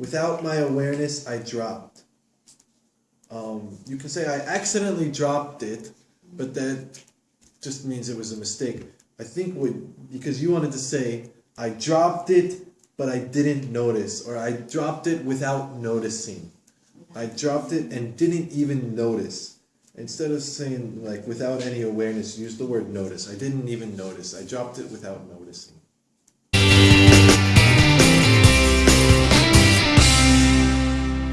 without my awareness, I dropped. Um, you can say I accidentally dropped it, but that just means it was a mistake. I think what because you wanted to say I dropped it, but I didn't notice, or I dropped it without noticing. I dropped it and didn't even notice. Instead of saying like without any awareness, use the word notice. I didn't even notice. I dropped it without noticing.